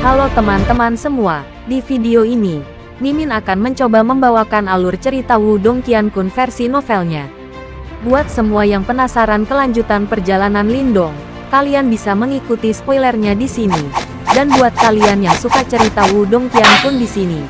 Halo teman-teman semua, di video ini, Mimin akan mencoba membawakan alur cerita Wudong Qiankun versi novelnya. Buat semua yang penasaran kelanjutan perjalanan Lindong, kalian bisa mengikuti spoilernya di sini. Dan buat kalian yang suka cerita Wudong Qiankun di sini,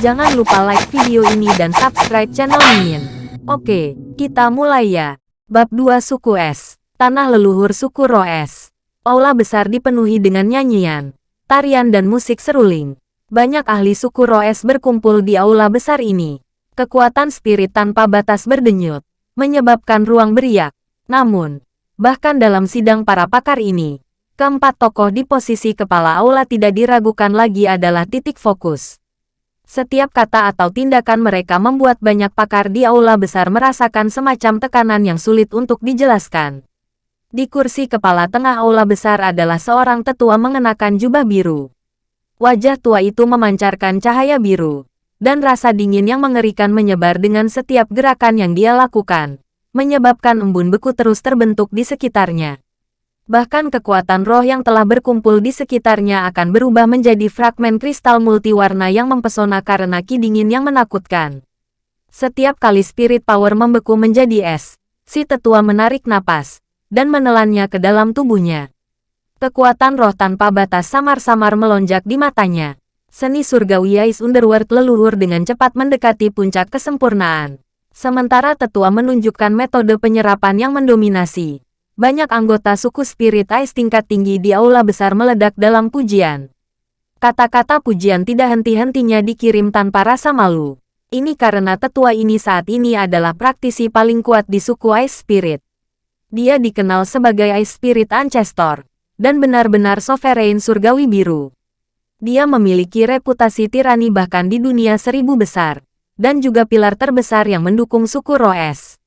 jangan lupa like video ini dan subscribe channel Mimin. Oke, kita mulai ya. Bab 2 Suku Es, Tanah Leluhur Suku Roes. Aula besar dipenuhi dengan nyanyian, tarian dan musik seruling. Banyak ahli suku Roes berkumpul di aula besar ini. Kekuatan spirit tanpa batas berdenyut, menyebabkan ruang beriak. Namun, bahkan dalam sidang para pakar ini, keempat tokoh di posisi kepala aula tidak diragukan lagi adalah titik fokus. Setiap kata atau tindakan mereka membuat banyak pakar di aula besar merasakan semacam tekanan yang sulit untuk dijelaskan. Di kursi kepala tengah aula besar adalah seorang tetua mengenakan jubah biru. Wajah tua itu memancarkan cahaya biru, dan rasa dingin yang mengerikan menyebar dengan setiap gerakan yang dia lakukan, menyebabkan embun beku terus terbentuk di sekitarnya. Bahkan kekuatan roh yang telah berkumpul di sekitarnya akan berubah menjadi fragmen kristal multiwarna yang mempesona karena ki dingin yang menakutkan. Setiap kali spirit power membeku menjadi es, si tetua menarik napas, dan menelannya ke dalam tubuhnya. Kekuatan roh tanpa batas samar-samar melonjak di matanya. Seni surgawi Ais Underworld leluhur dengan cepat mendekati puncak kesempurnaan. Sementara tetua menunjukkan metode penyerapan yang mendominasi. Banyak anggota suku spirit Ais tingkat tinggi di aula besar meledak dalam pujian. Kata-kata pujian tidak henti-hentinya dikirim tanpa rasa malu. Ini karena tetua ini saat ini adalah praktisi paling kuat di suku Ice Spirit. Dia dikenal sebagai Ice Spirit Ancestor, dan benar-benar sovereign surgawi biru. Dia memiliki reputasi tirani bahkan di dunia seribu besar, dan juga pilar terbesar yang mendukung suku Roes.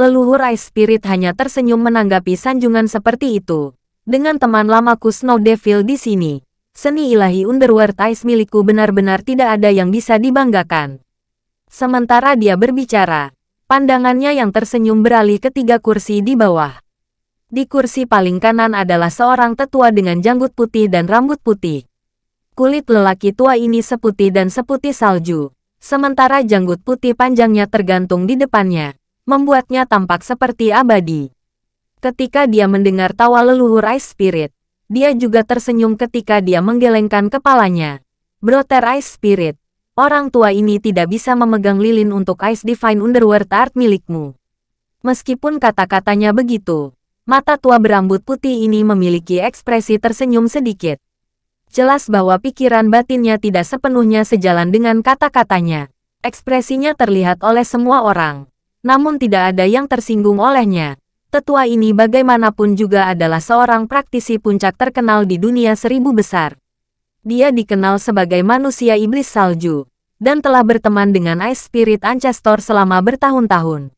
Leluhur Ice Spirit hanya tersenyum menanggapi sanjungan seperti itu. Dengan teman lamaku Snow Devil di sini, seni ilahi Underworld Ice milikku benar-benar tidak ada yang bisa dibanggakan. Sementara dia berbicara, Pandangannya yang tersenyum beralih ke tiga kursi di bawah. Di kursi paling kanan adalah seorang tetua dengan janggut putih dan rambut putih. Kulit lelaki tua ini seputih dan seputih salju, sementara janggut putih panjangnya tergantung di depannya, membuatnya tampak seperti abadi. Ketika dia mendengar tawa leluhur Ice Spirit, dia juga tersenyum ketika dia menggelengkan kepalanya. Brother Ice Spirit, Orang tua ini tidak bisa memegang lilin untuk Ice Divine Underworld Art milikmu. Meskipun kata-katanya begitu, mata tua berambut putih ini memiliki ekspresi tersenyum sedikit. Jelas bahwa pikiran batinnya tidak sepenuhnya sejalan dengan kata-katanya. Ekspresinya terlihat oleh semua orang, namun tidak ada yang tersinggung olehnya. Tetua ini bagaimanapun juga adalah seorang praktisi puncak terkenal di dunia seribu besar. Dia dikenal sebagai manusia iblis salju, dan telah berteman dengan Ice Spirit Ancestor selama bertahun-tahun.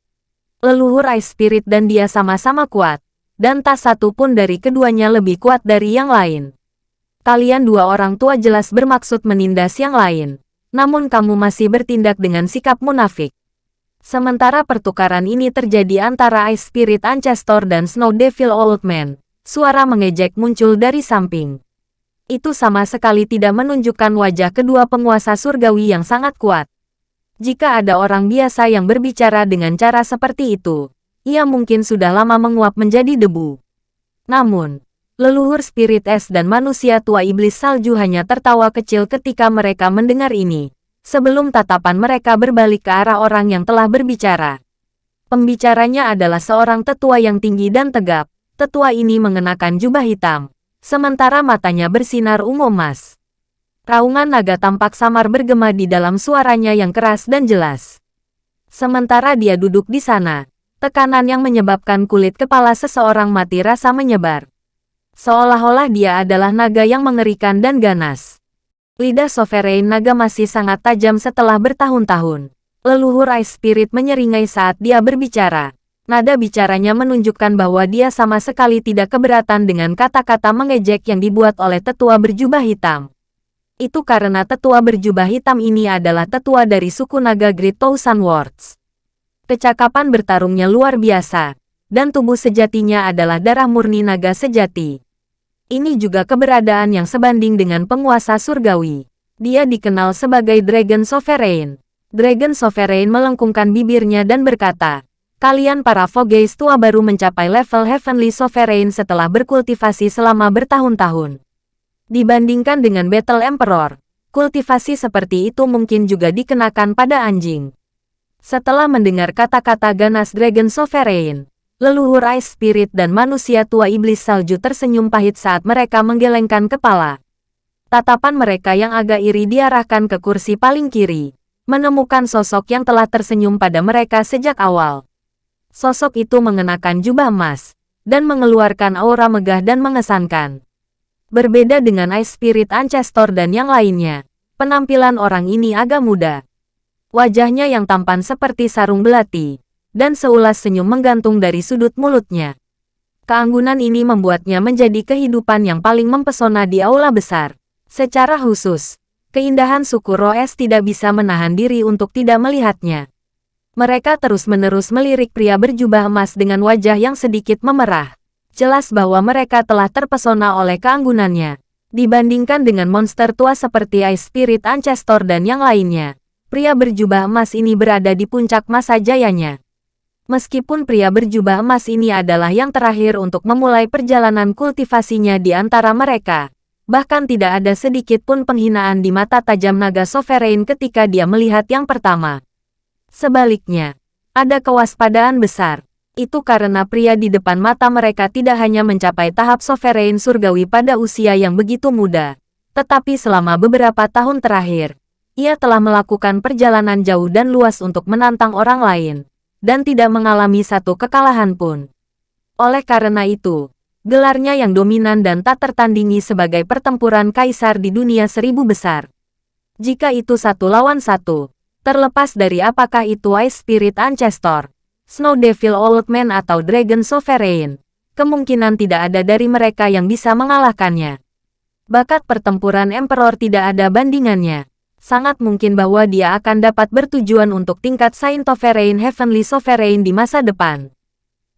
Leluhur Ice Spirit dan dia sama-sama kuat, dan tak satu pun dari keduanya lebih kuat dari yang lain. Kalian dua orang tua jelas bermaksud menindas yang lain, namun kamu masih bertindak dengan sikap munafik. Sementara pertukaran ini terjadi antara Ice Spirit Ancestor dan Snow Devil Old Man, suara mengejek muncul dari samping itu sama sekali tidak menunjukkan wajah kedua penguasa surgawi yang sangat kuat. Jika ada orang biasa yang berbicara dengan cara seperti itu, ia mungkin sudah lama menguap menjadi debu. Namun, leluhur spirit es dan manusia tua iblis salju hanya tertawa kecil ketika mereka mendengar ini, sebelum tatapan mereka berbalik ke arah orang yang telah berbicara. Pembicaranya adalah seorang tetua yang tinggi dan tegap. Tetua ini mengenakan jubah hitam, sementara matanya bersinar ungu emas. Raungan naga tampak samar bergema di dalam suaranya yang keras dan jelas. Sementara dia duduk di sana, tekanan yang menyebabkan kulit kepala seseorang mati rasa menyebar. Seolah-olah dia adalah naga yang mengerikan dan ganas. Lidah sovereign naga masih sangat tajam setelah bertahun-tahun. Leluhur Ice Spirit menyeringai saat dia berbicara. Nada bicaranya menunjukkan bahwa dia sama sekali tidak keberatan dengan kata-kata mengejek yang dibuat oleh tetua berjubah hitam. Itu karena tetua berjubah hitam ini adalah tetua dari suku naga Great Thousand Words. Kecakapan bertarungnya luar biasa, dan tubuh sejatinya adalah darah murni naga sejati. Ini juga keberadaan yang sebanding dengan penguasa surgawi. Dia dikenal sebagai Dragon Sovereign. Dragon Sovereign melengkungkan bibirnya dan berkata, Kalian para Fogeis tua baru mencapai level Heavenly Sovereign setelah berkultivasi selama bertahun-tahun. Dibandingkan dengan Battle Emperor, kultivasi seperti itu mungkin juga dikenakan pada anjing. Setelah mendengar kata-kata ganas Dragon Sovereign, leluhur Ice Spirit dan manusia tua iblis salju tersenyum pahit saat mereka menggelengkan kepala. Tatapan mereka yang agak iri diarahkan ke kursi paling kiri, menemukan sosok yang telah tersenyum pada mereka sejak awal. Sosok itu mengenakan jubah emas, dan mengeluarkan aura megah dan mengesankan. Berbeda dengan Ice Spirit Ancestor dan yang lainnya, penampilan orang ini agak muda. Wajahnya yang tampan seperti sarung belati, dan seulas senyum menggantung dari sudut mulutnya. Keanggunan ini membuatnya menjadi kehidupan yang paling mempesona di aula besar. Secara khusus, keindahan suku Roes tidak bisa menahan diri untuk tidak melihatnya. Mereka terus-menerus melirik pria berjubah emas dengan wajah yang sedikit memerah jelas bahwa mereka telah terpesona oleh keanggunannya. Dibandingkan dengan monster tua seperti Ice Spirit Ancestor dan yang lainnya, pria berjubah emas ini berada di puncak masa jayanya. Meskipun pria berjubah emas ini adalah yang terakhir untuk memulai perjalanan kultivasinya di antara mereka, bahkan tidak ada sedikit pun penghinaan di mata tajam naga Sovereign ketika dia melihat yang pertama. Sebaliknya, ada kewaspadaan besar, itu karena pria di depan mata mereka tidak hanya mencapai tahap sovereign surgawi pada usia yang begitu muda, tetapi selama beberapa tahun terakhir, ia telah melakukan perjalanan jauh dan luas untuk menantang orang lain, dan tidak mengalami satu kekalahan pun. Oleh karena itu, gelarnya yang dominan dan tak tertandingi sebagai pertempuran kaisar di dunia seribu besar. Jika itu satu lawan satu, terlepas dari apakah itu Ice Spirit Ancestor, Snow Devil Old Man atau Dragon Sovereign, kemungkinan tidak ada dari mereka yang bisa mengalahkannya. Bakat pertempuran Emperor tidak ada bandingannya. Sangat mungkin bahwa dia akan dapat bertujuan untuk tingkat Saint Sovereign Heavenly Sovereign di masa depan.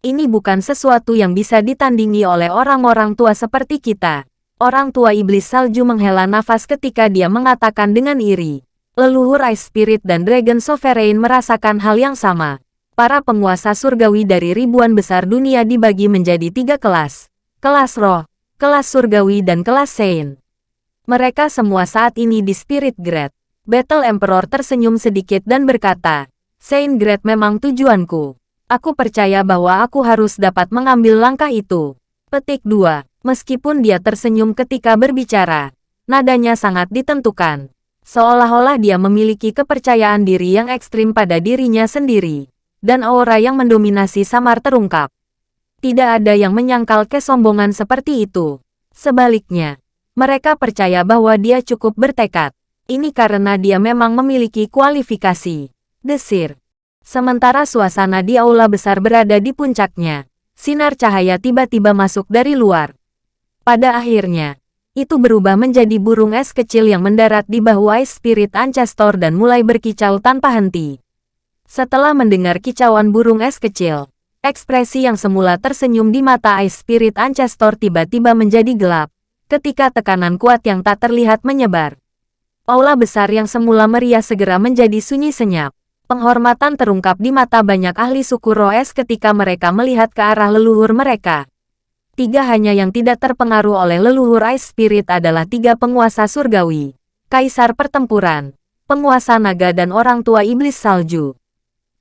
Ini bukan sesuatu yang bisa ditandingi oleh orang-orang tua seperti kita. Orang tua iblis salju menghela nafas ketika dia mengatakan dengan iri. Leluhur Ice Spirit dan Dragon Sovereign merasakan hal yang sama para penguasa surgawi dari ribuan besar dunia dibagi menjadi tiga kelas. Kelas roh, kelas surgawi dan kelas saint. Mereka semua saat ini di Spirit Grade. Battle Emperor tersenyum sedikit dan berkata, Saint Grade memang tujuanku. Aku percaya bahwa aku harus dapat mengambil langkah itu. Petik 2. Meskipun dia tersenyum ketika berbicara, nadanya sangat ditentukan. Seolah-olah dia memiliki kepercayaan diri yang ekstrim pada dirinya sendiri dan aura yang mendominasi samar terungkap. Tidak ada yang menyangkal kesombongan seperti itu. Sebaliknya, mereka percaya bahwa dia cukup bertekad. Ini karena dia memang memiliki kualifikasi. Desir. Sementara suasana di aula besar berada di puncaknya, sinar cahaya tiba-tiba masuk dari luar. Pada akhirnya, itu berubah menjadi burung es kecil yang mendarat di bahu Ice Spirit Ancestor dan mulai berkicau tanpa henti. Setelah mendengar kicauan burung es kecil, ekspresi yang semula tersenyum di mata Ice Spirit Ancestor tiba-tiba menjadi gelap, ketika tekanan kuat yang tak terlihat menyebar. Aula besar yang semula meriah segera menjadi sunyi senyap. Penghormatan terungkap di mata banyak ahli suku Roes ketika mereka melihat ke arah leluhur mereka. Tiga hanya yang tidak terpengaruh oleh leluhur Ice Spirit adalah tiga penguasa surgawi, kaisar pertempuran, penguasa naga dan orang tua iblis salju.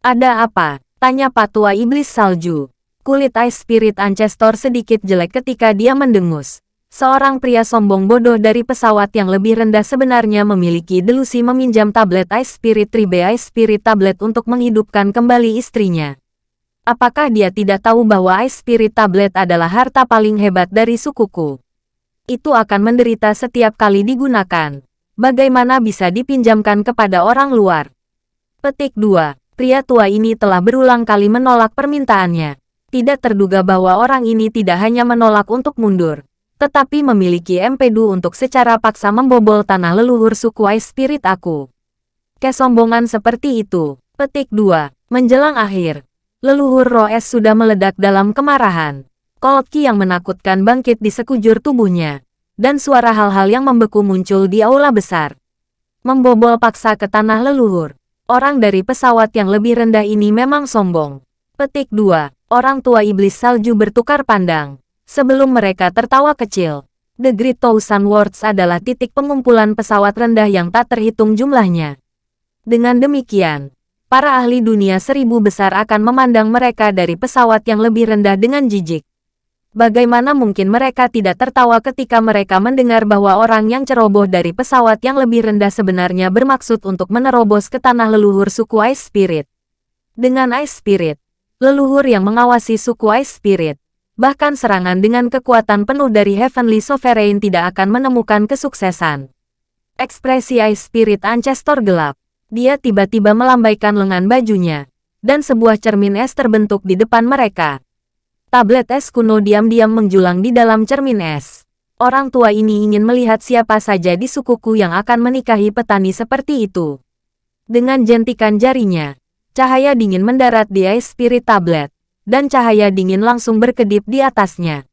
Ada apa? Tanya patua iblis salju. Kulit Ice Spirit Ancestor sedikit jelek ketika dia mendengus. Seorang pria sombong bodoh dari pesawat yang lebih rendah sebenarnya memiliki delusi meminjam tablet Ice Spirit Tribe Ice Spirit Tablet untuk menghidupkan kembali istrinya. Apakah dia tidak tahu bahwa Ice Spirit Tablet adalah harta paling hebat dari sukuku? Itu akan menderita setiap kali digunakan. Bagaimana bisa dipinjamkan kepada orang luar? Petik 2 pria tua ini telah berulang kali menolak permintaannya. Tidak terduga bahwa orang ini tidak hanya menolak untuk mundur, tetapi memiliki empedu untuk secara paksa membobol tanah leluhur suku Ice Spirit aku. Kesombongan seperti itu. Petik 2. Menjelang akhir, leluhur Roes sudah meledak dalam kemarahan. Cold Ki yang menakutkan bangkit di sekujur tubuhnya, dan suara hal-hal yang membeku muncul di aula besar. Membobol paksa ke tanah leluhur. Orang dari pesawat yang lebih rendah ini memang sombong. Petik 2. Orang tua iblis salju bertukar pandang. Sebelum mereka tertawa kecil. The Great Thousand Worlds adalah titik pengumpulan pesawat rendah yang tak terhitung jumlahnya. Dengan demikian, para ahli dunia seribu besar akan memandang mereka dari pesawat yang lebih rendah dengan jijik. Bagaimana mungkin mereka tidak tertawa ketika mereka mendengar bahwa orang yang ceroboh dari pesawat yang lebih rendah sebenarnya bermaksud untuk menerobos ke tanah leluhur suku Ice Spirit. Dengan Ice Spirit, leluhur yang mengawasi suku Ice Spirit, bahkan serangan dengan kekuatan penuh dari Heavenly Sovereign tidak akan menemukan kesuksesan. Ekspresi Ice Spirit Ancestor gelap. Dia tiba-tiba melambaikan lengan bajunya, dan sebuah cermin es terbentuk di depan mereka. Tablet es kuno diam-diam menjulang di dalam cermin es. Orang tua ini ingin melihat siapa saja di sukuku yang akan menikahi petani seperti itu. Dengan jentikan jarinya, cahaya dingin mendarat di Ice Spirit Tablet, dan cahaya dingin langsung berkedip di atasnya.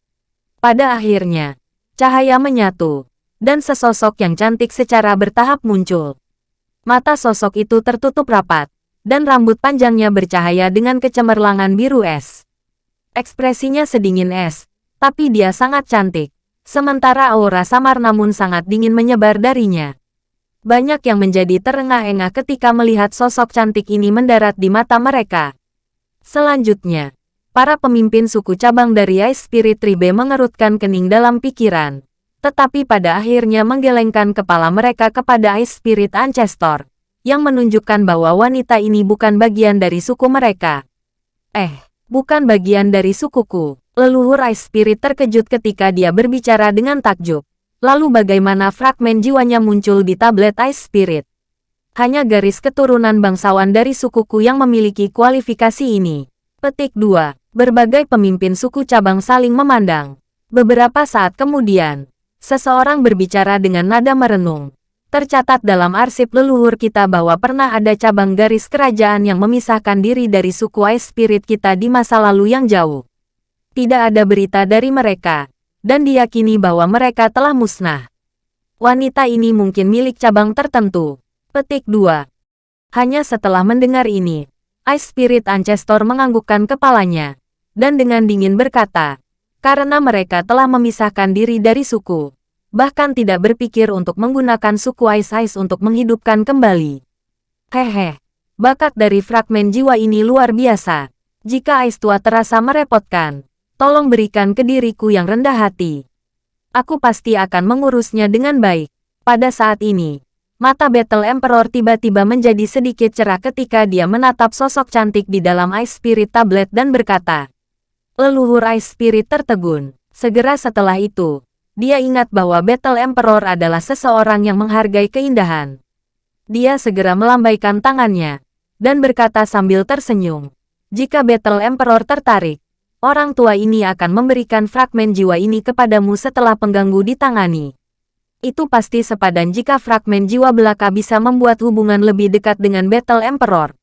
Pada akhirnya, cahaya menyatu, dan sesosok yang cantik secara bertahap muncul. Mata sosok itu tertutup rapat, dan rambut panjangnya bercahaya dengan kecemerlangan biru es. Ekspresinya sedingin es, tapi dia sangat cantik. Sementara aura samar namun sangat dingin menyebar darinya. Banyak yang menjadi terengah-engah ketika melihat sosok cantik ini mendarat di mata mereka. Selanjutnya, para pemimpin suku cabang dari Ice Spirit Tribe mengerutkan kening dalam pikiran. Tetapi pada akhirnya menggelengkan kepala mereka kepada Ice Spirit Ancestor, yang menunjukkan bahwa wanita ini bukan bagian dari suku mereka. Eh, bukan bagian dari sukuku. Leluhur Ice Spirit terkejut ketika dia berbicara dengan takjub. Lalu bagaimana fragmen jiwanya muncul di tablet Ice Spirit? Hanya garis keturunan bangsawan dari sukuku yang memiliki kualifikasi ini. Petik 2. Berbagai pemimpin suku cabang saling memandang. Beberapa saat kemudian, seseorang berbicara dengan nada merenung. Tercatat dalam arsip leluhur kita bahwa pernah ada cabang garis kerajaan yang memisahkan diri dari suku Ice Spirit kita di masa lalu yang jauh. Tidak ada berita dari mereka, dan diyakini bahwa mereka telah musnah. Wanita ini mungkin milik cabang tertentu. Petik 2. Hanya setelah mendengar ini, Ice Spirit Ancestor menganggukkan kepalanya, dan dengan dingin berkata, karena mereka telah memisahkan diri dari suku bahkan tidak berpikir untuk menggunakan suku Ice Ice untuk menghidupkan kembali. Hehe, bakat dari fragmen jiwa ini luar biasa. Jika Ice tua terasa merepotkan, tolong berikan ke diriku yang rendah hati. Aku pasti akan mengurusnya dengan baik. Pada saat ini, mata Battle Emperor tiba-tiba menjadi sedikit cerah ketika dia menatap sosok cantik di dalam Ice Spirit Tablet dan berkata, Leluhur Ice Spirit tertegun. Segera setelah itu, dia ingat bahwa Battle Emperor adalah seseorang yang menghargai keindahan. Dia segera melambaikan tangannya, dan berkata sambil tersenyum, jika Battle Emperor tertarik, orang tua ini akan memberikan fragmen jiwa ini kepadamu setelah pengganggu ditangani. Itu pasti sepadan jika fragmen jiwa belaka bisa membuat hubungan lebih dekat dengan Battle Emperor.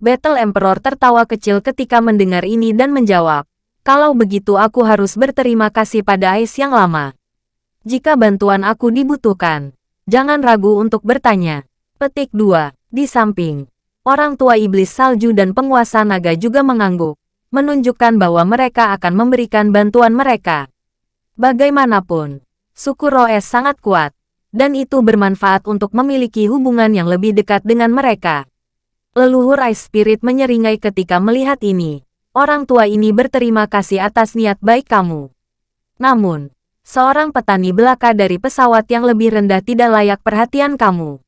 Battle Emperor tertawa kecil ketika mendengar ini dan menjawab, kalau begitu aku harus berterima kasih pada Ais yang lama. Jika bantuan aku dibutuhkan, jangan ragu untuk bertanya. Petik 2. Di samping, orang tua iblis salju dan penguasa naga juga mengangguk, menunjukkan bahwa mereka akan memberikan bantuan mereka. Bagaimanapun, suku Roes sangat kuat, dan itu bermanfaat untuk memiliki hubungan yang lebih dekat dengan mereka. Leluhur Ice Spirit menyeringai ketika melihat ini. Orang tua ini berterima kasih atas niat baik kamu. Namun, Seorang petani belaka dari pesawat yang lebih rendah tidak layak perhatian kamu.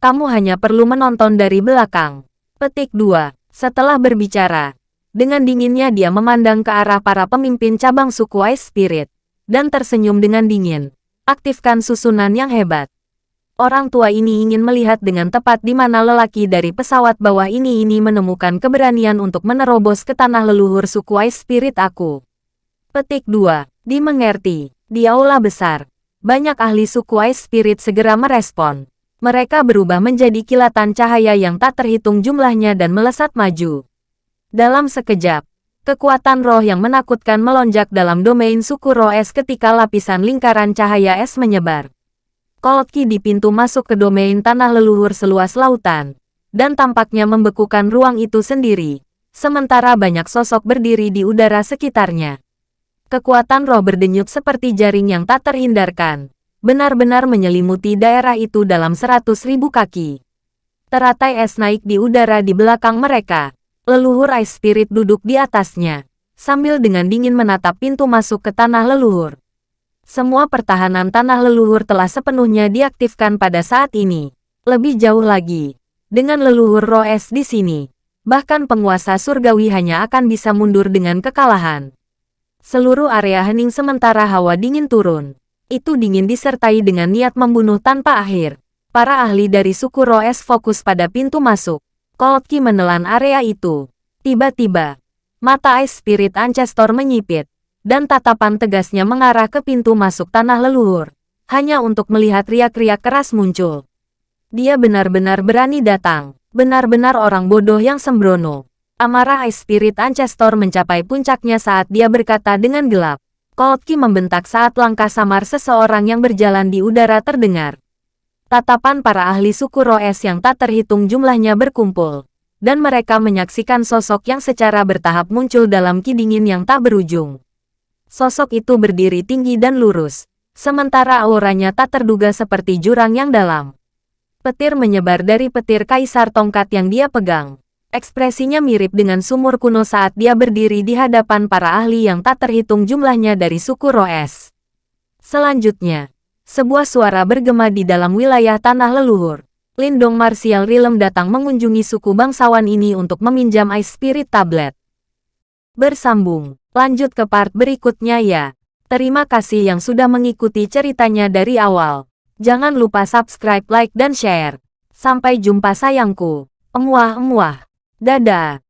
Kamu hanya perlu menonton dari belakang. Petik 2. Setelah berbicara, dengan dinginnya dia memandang ke arah para pemimpin cabang suku Ice Spirit, dan tersenyum dengan dingin. Aktifkan susunan yang hebat. Orang tua ini ingin melihat dengan tepat di mana lelaki dari pesawat bawah ini ini menemukan keberanian untuk menerobos ke tanah leluhur suku Ice Spirit aku. Petik 2. Dimengerti. Di aula besar, banyak ahli suku Ice Spirit segera merespon. Mereka berubah menjadi kilatan cahaya yang tak terhitung jumlahnya dan melesat maju. Dalam sekejap, Kekuatan roh yang menakutkan melonjak dalam domain suku roh es ketika lapisan lingkaran cahaya es menyebar. Key di pintu masuk ke domain tanah leluhur seluas lautan, dan tampaknya membekukan ruang itu sendiri, sementara banyak sosok berdiri di udara sekitarnya. Kekuatan roh berdenyut seperti jaring yang tak terhindarkan, benar-benar menyelimuti daerah itu dalam seratus ribu kaki. Teratai es naik di udara di belakang mereka, leluhur Ice Spirit duduk di atasnya, sambil dengan dingin menatap pintu masuk ke tanah leluhur. Semua pertahanan tanah leluhur telah sepenuhnya diaktifkan pada saat ini. Lebih jauh lagi, dengan leluhur Roes di sini, bahkan penguasa surgawi hanya akan bisa mundur dengan kekalahan. Seluruh area hening sementara hawa dingin turun. Itu dingin disertai dengan niat membunuh tanpa akhir. Para ahli dari suku Roes fokus pada pintu masuk. Kolki menelan area itu. Tiba-tiba, mata Ice Spirit Ancestor menyipit dan tatapan tegasnya mengarah ke pintu masuk tanah leluhur, hanya untuk melihat riak-riak keras muncul. Dia benar-benar berani datang, benar-benar orang bodoh yang sembrono. Amarah Ice Spirit Ancestor mencapai puncaknya saat dia berkata dengan gelap. Kolki membentak saat langkah samar seseorang yang berjalan di udara terdengar. Tatapan para ahli suku Roes yang tak terhitung jumlahnya berkumpul, dan mereka menyaksikan sosok yang secara bertahap muncul dalam kidingin yang tak berujung. Sosok itu berdiri tinggi dan lurus, sementara auranya tak terduga seperti jurang yang dalam. Petir menyebar dari petir kaisar tongkat yang dia pegang. Ekspresinya mirip dengan sumur kuno saat dia berdiri di hadapan para ahli yang tak terhitung jumlahnya dari suku Roes. Selanjutnya, sebuah suara bergema di dalam wilayah tanah leluhur. Lindong Martial Realm datang mengunjungi suku bangsawan ini untuk meminjam Ice Spirit Tablet. Bersambung, lanjut ke part berikutnya ya. Terima kasih yang sudah mengikuti ceritanya dari awal. Jangan lupa subscribe, like, dan share. Sampai jumpa sayangku. Emuah-emuah. Dadah.